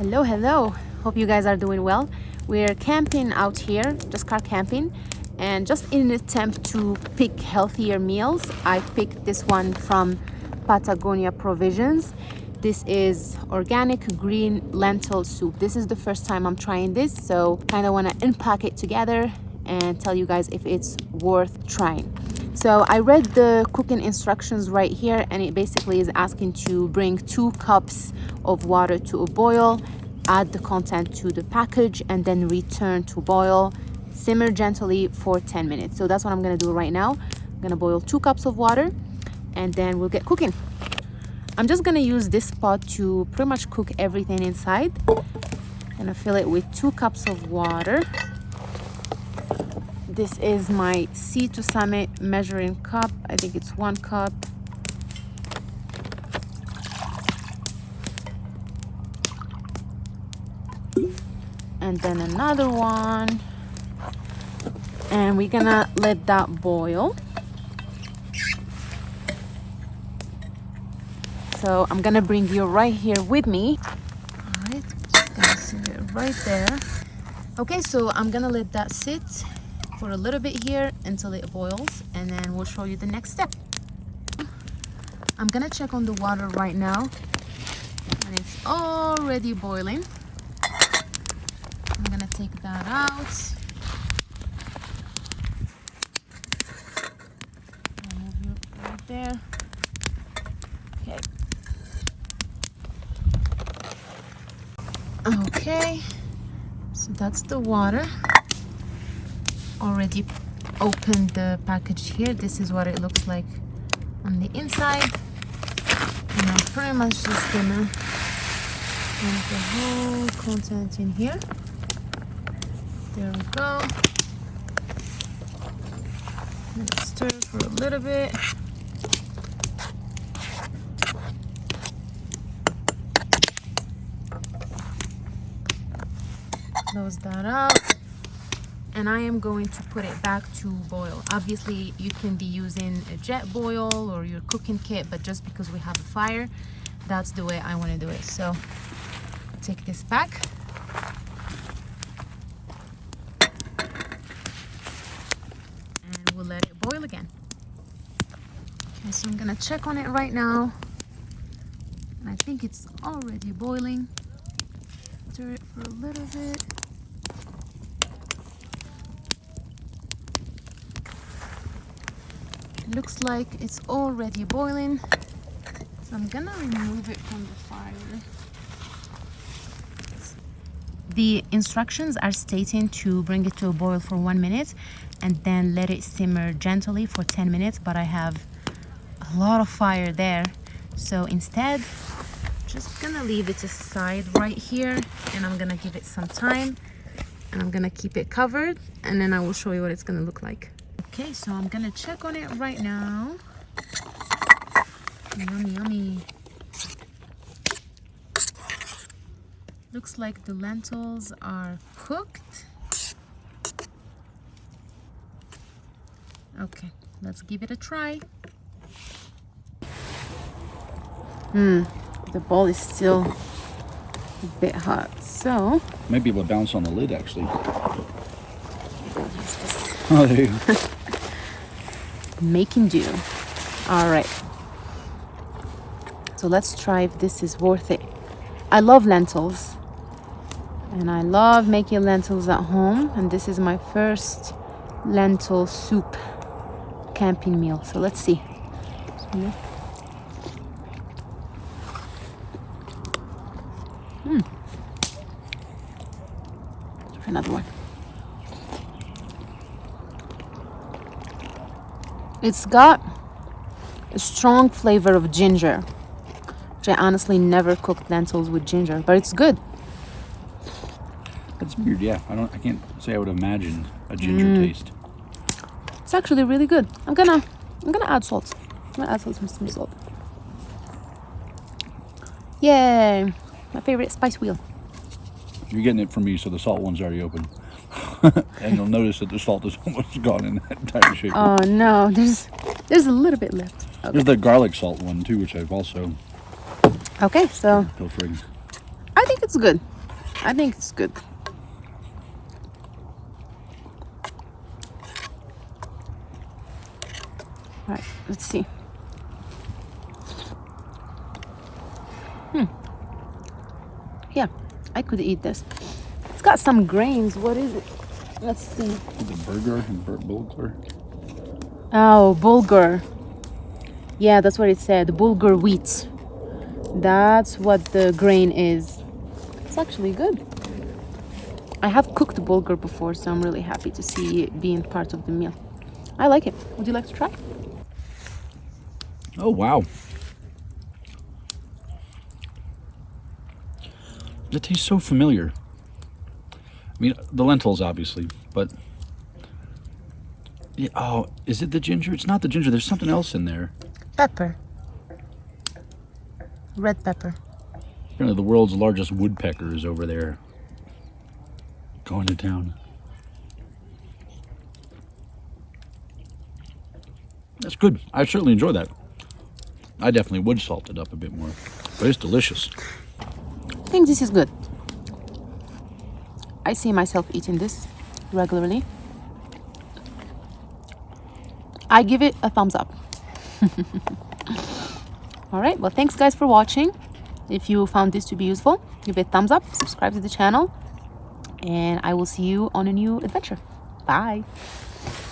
Hello, hello. Hope you guys are doing well. We're camping out here, just car camping. And just in an attempt to pick healthier meals, I picked this one from Patagonia Provisions. This is organic green lentil soup. This is the first time I'm trying this, so kind of want to unpack it together and tell you guys if it's worth trying. So I read the cooking instructions right here and it basically is asking to bring two cups of water to a boil, add the content to the package and then return to boil. Simmer gently for 10 minutes. So that's what I'm gonna do right now. I'm gonna boil two cups of water and then we'll get cooking. I'm just gonna use this pot to pretty much cook everything inside. I'm gonna fill it with two cups of water. This is my Sea to Summit measuring cup. I think it's one cup. And then another one. And we're gonna let that boil. So I'm gonna bring you right here with me. All right, it right there. Okay, so I'm gonna let that sit for a little bit here until it boils and then we'll show you the next step. I'm gonna check on the water right now and it's already boiling. I'm gonna take that out. Right there. Okay. Okay, so that's the water already opened the package here. This is what it looks like on the inside. And I'm pretty much just gonna dump the whole content in here. There we go. Let's stir for a little bit. Close that out and I am going to put it back to boil. Obviously, you can be using a Jetboil or your cooking kit, but just because we have a fire, that's the way I want to do it. So, take this back. And we'll let it boil again. Okay, so I'm gonna check on it right now. And I think it's already boiling. Stir it for a little bit. Looks like it's already boiling. I'm gonna remove it from the fire. The instructions are stating to bring it to a boil for one minute and then let it simmer gently for 10 minutes but I have a lot of fire there. So instead just gonna leave it aside right here and I'm gonna give it some time and I'm gonna keep it covered and then I will show you what it's gonna look like Okay, so I'm gonna check on it right now. Yummy, yummy. Looks like the lentils are cooked. Okay, let's give it a try. Hmm, the bowl is still a bit hot, so... Maybe we'll bounce on the lid, actually. Oh, there you go. Making do. All right. So let's try if this is worth it. I love lentils. And i love making lentils at home. And this is my first lentil soup camping meal. So let's see. Hmm. another one It's got a strong flavor of ginger. Which I honestly never cooked lentils with ginger, but it's good. That's weird, yeah. I don't I can't say I would imagine a ginger mm. taste. It's actually really good. I'm gonna I'm gonna add salt. I'm gonna add some, some salt. Yay! My favorite spice wheel. You're getting it from me, so the salt one's already open. and you'll notice that the salt is almost gone in that entire shape. Oh no, there's there's a little bit left. Okay. There's the garlic salt one too, which I've also Okay, so pilfering. I think it's It's good. I think it's good. All right, let's see. Hmm. Yeah, I could eat this. It's got some grains. What is it? Let's see. The burger and bur- bulgur. Oh, bulgur. Yeah, that's what it said. Bulgur wheat. That's what the grain is. It's actually good. I have cooked bulgur before, so I'm really happy to see it being part of the meal. I like it. Would you like to try? Oh wow. It tastes so familiar. I mean, the lentils obviously, but yeah, oh, is it the ginger? It's not the ginger. There's something else in there. Pepper. Red pepper. Apparently, the world's largest woodpecker is over there, going to town. That's good. I certainly enjoy that. I definitely would salt it up a bit more, but it's delicious. I think this is good. I see myself eating this regularly. I give it a thumbs up. All right, well, thanks guys for watching. If you found this to be useful, give it a thumbs up, subscribe to the channel, and I will see you on a new adventure. Bye.